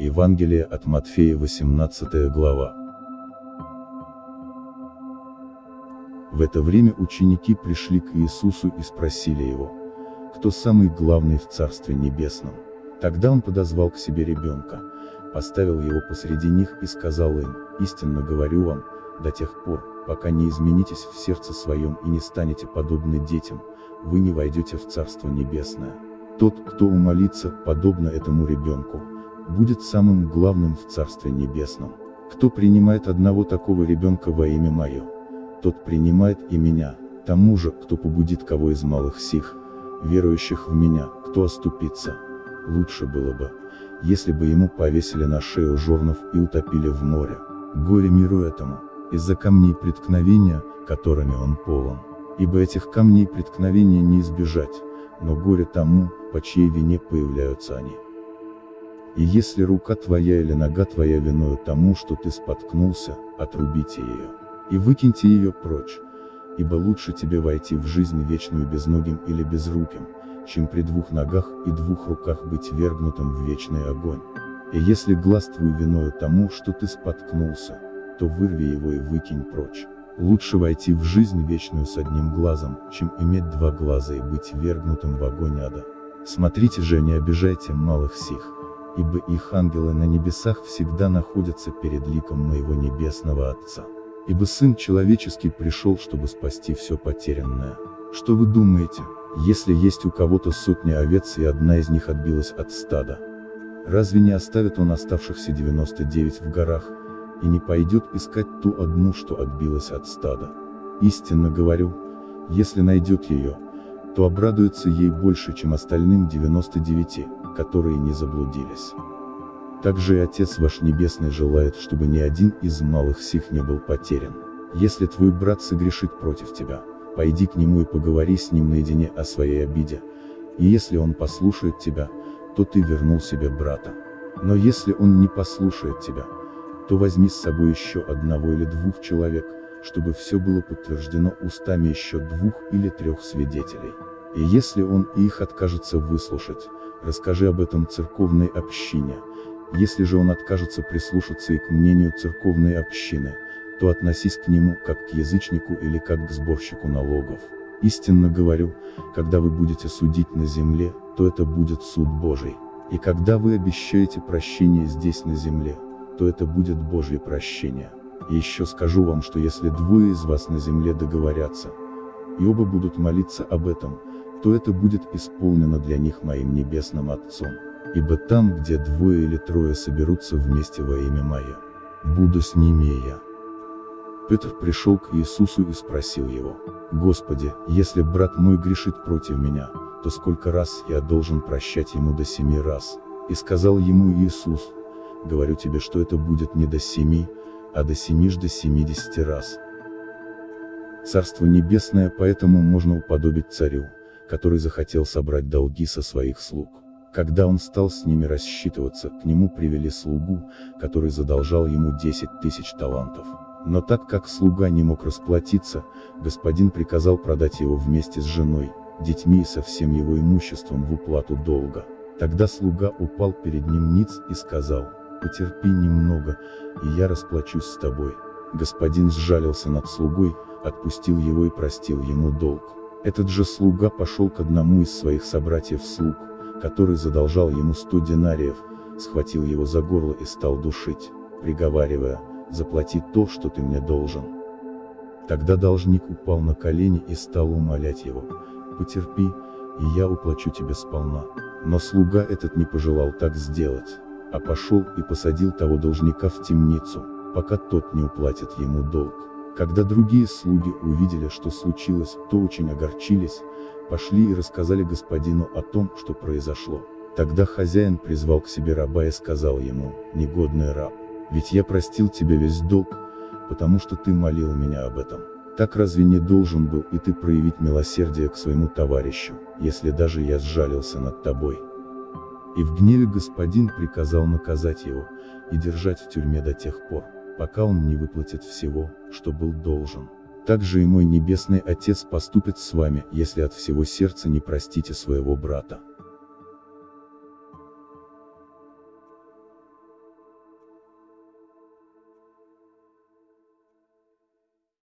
Евангелие от Матфея 18 глава. В это время ученики пришли к Иисусу и спросили его, кто самый главный в Царстве Небесном. Тогда он подозвал к себе ребенка, поставил его посреди них и сказал им, истинно говорю вам, до тех пор, пока не изменитесь в сердце своем и не станете подобны детям, вы не войдете в Царство Небесное. Тот, кто умолится, подобно этому ребенку, будет самым главным в Царстве Небесном. Кто принимает одного такого ребенка во имя Мое, тот принимает и меня, тому же, кто побудит кого из малых сих, верующих в меня, кто оступится. Лучше было бы, если бы ему повесили на шею жорнов и утопили в море. Горе миру этому, из-за камней преткновения, которыми он полон. Ибо этих камней преткновения не избежать, но горе тому, по чьей вине появляются они. И если рука твоя или нога твоя виною тому, что ты споткнулся, отрубите ее. И выкиньте ее прочь. Ибо лучше тебе войти в жизнь вечную безногим или безруким, чем при двух ногах и двух руках быть вергнутым в вечный огонь. И если глаз твой виною тому, что ты споткнулся, то вырви его и выкинь прочь. Лучше войти в жизнь вечную с одним глазом, чем иметь два глаза и быть вергнутым в огонь ада. Смотрите же, не обижайте малых сих, ибо их ангелы на небесах всегда находятся перед ликом моего небесного Отца. Ибо Сын Человеческий пришел, чтобы спасти все потерянное. Что вы думаете, если есть у кого-то сотня овец и одна из них отбилась от стада? Разве не оставит он оставшихся 99 в горах, и не пойдет искать ту одну, что отбилась от стада? Истинно говорю, если найдет ее, то обрадуется ей больше, чем остальным 99, которые не заблудились. Также и Отец ваш Небесный желает, чтобы ни один из малых сих не был потерян. Если твой брат согрешит против тебя, пойди к нему и поговори с ним наедине о своей обиде, и если он послушает тебя, то ты вернул себе брата. Но если он не послушает тебя, то возьми с собой еще одного или двух человек, чтобы все было подтверждено устами еще двух или трех свидетелей. И если он их откажется выслушать, расскажи об этом церковной общине. Если же он откажется прислушаться и к мнению церковной общины, то относись к нему как к язычнику или как к сборщику налогов. Истинно говорю, когда вы будете судить на земле, то это будет суд Божий. И когда вы обещаете прощение здесь на земле, то это будет Божье прощение. И еще скажу вам, что если двое из вас на земле договорятся, и оба будут молиться об этом, то это будет исполнено для них моим небесным Отцом. Ибо там, где двое или трое соберутся вместе во имя Мое, буду с ними я. Петр пришел к Иисусу и спросил его, «Господи, если брат мой грешит против меня, то сколько раз я должен прощать ему до семи раз?» И сказал ему Иисус, «Говорю тебе, что это будет не до семи, а до семижды семидесяти раз». Царство Небесное поэтому можно уподобить царю, который захотел собрать долги со своих слуг. Когда он стал с ними рассчитываться, к нему привели слугу, который задолжал ему 10 тысяч талантов. Но так как слуга не мог расплатиться, господин приказал продать его вместе с женой, детьми и со всем его имуществом в уплату долга. Тогда слуга упал перед ним ниц и сказал, «Потерпи немного, и я расплачусь с тобой». Господин сжалился над слугой, отпустил его и простил ему долг. Этот же слуга пошел к одному из своих собратьев-слуг, который задолжал ему сто динариев, схватил его за горло и стал душить, приговаривая, заплати то, что ты мне должен. Тогда должник упал на колени и стал умолять его, потерпи, и я уплачу тебе сполна. Но слуга этот не пожелал так сделать, а пошел и посадил того должника в темницу, пока тот не уплатит ему долг. Когда другие слуги увидели, что случилось, то очень огорчились, пошли и рассказали господину о том, что произошло. Тогда хозяин призвал к себе раба и сказал ему, негодный раб, ведь я простил тебе весь долг, потому что ты молил меня об этом. Так разве не должен был и ты проявить милосердие к своему товарищу, если даже я сжалился над тобой? И в гневе господин приказал наказать его, и держать в тюрьме до тех пор, пока он не выплатит всего, что был должен. Так же и мой небесный Отец поступит с вами, если от всего сердца не простите своего брата.